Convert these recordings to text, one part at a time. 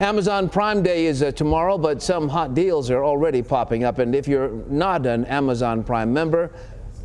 Amazon Prime Day is uh, tomorrow, but some hot deals are already popping up. And if you're not an Amazon Prime member,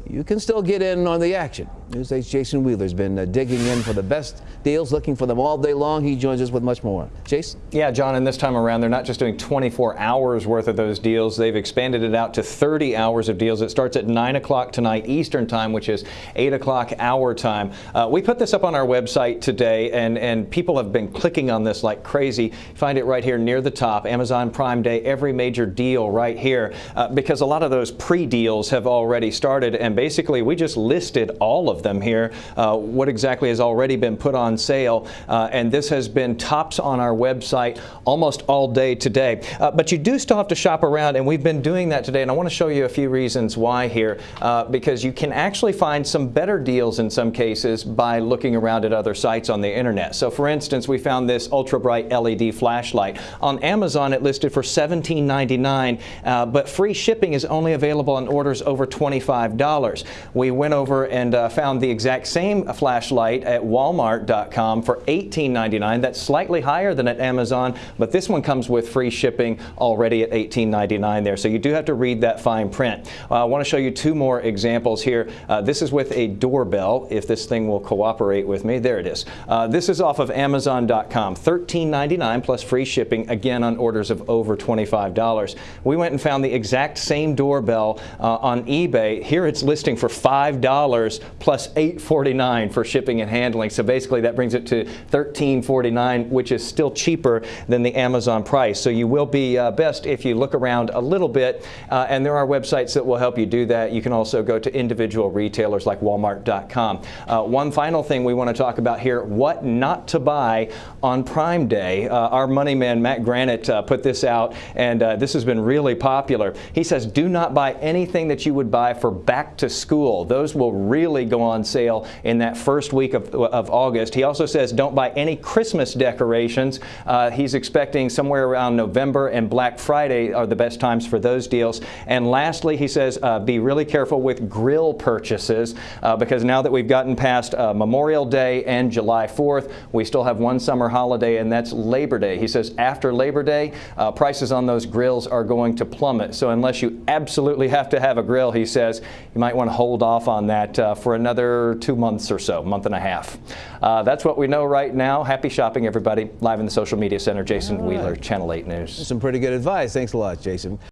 you can still get in on the action. Newsday's Jason Wheeler's been uh, digging in for the best deals, looking for them all day long. He joins us with much more. Jason? Yeah, John, and this time around, they're not just doing 24 hours worth of those deals. They've expanded it out to 30 hours of deals. It starts at 9 o'clock tonight Eastern time, which is 8 o'clock our time. Uh, we put this up on our website today, and, and people have been clicking on this like crazy. Find it right here near the top, Amazon Prime Day, every major deal right here, uh, because a lot of those pre-deals have already started, and basically we just listed all of them here, uh, what exactly has already been put on sale. Uh, and this has been tops on our website almost all day today. Uh, but you do still have to shop around, and we've been doing that today. And I want to show you a few reasons why here, uh, because you can actually find some better deals in some cases by looking around at other sites on the internet. So for instance, we found this ultra bright LED flashlight. On Amazon, it listed for $17.99, uh, but free shipping is only available on orders over $25. We went over and uh, found the exact same flashlight at walmart.com for $18.99. That's slightly higher than at Amazon, but this one comes with free shipping already at $18.99 there. So you do have to read that fine print. Uh, I want to show you two more examples here. Uh, this is with a doorbell, if this thing will cooperate with me. There it is. Uh, this is off of Amazon.com. $13.99 plus free shipping, again on orders of over $25. We went and found the exact same doorbell uh, on eBay. Here it's listing for $5 plus $8.49 for shipping and handling. So basically that brings it to $13.49, which is still cheaper than the Amazon price. So you will be uh, best if you look around a little bit, uh, and there are websites that will help you do that. You can also go to individual retailers like walmart.com. Uh, one final thing we want to talk about here, what not to buy on Prime Day. Uh, our money man, Matt Granite, uh, put this out, and uh, this has been really popular. He says, do not buy anything that you would buy for back to school. Those will really go on sale in that first week of, of August. He also says don't buy any Christmas decorations. Uh, he's expecting somewhere around November and Black Friday are the best times for those deals. And lastly, he says uh, be really careful with grill purchases uh, because now that we've gotten past uh, Memorial Day and July 4th, we still have one summer holiday and that's Labor Day. He says after Labor Day, uh, prices on those grills are going to plummet. So unless you absolutely have to have a grill, he says, you might want to hold off on that uh, for another two months or so, month and a half. Uh, that's what we know right now. Happy shopping, everybody. Live in the Social Media Center, Jason right. Wheeler, Channel 8 News. Some pretty good advice. Thanks a lot, Jason.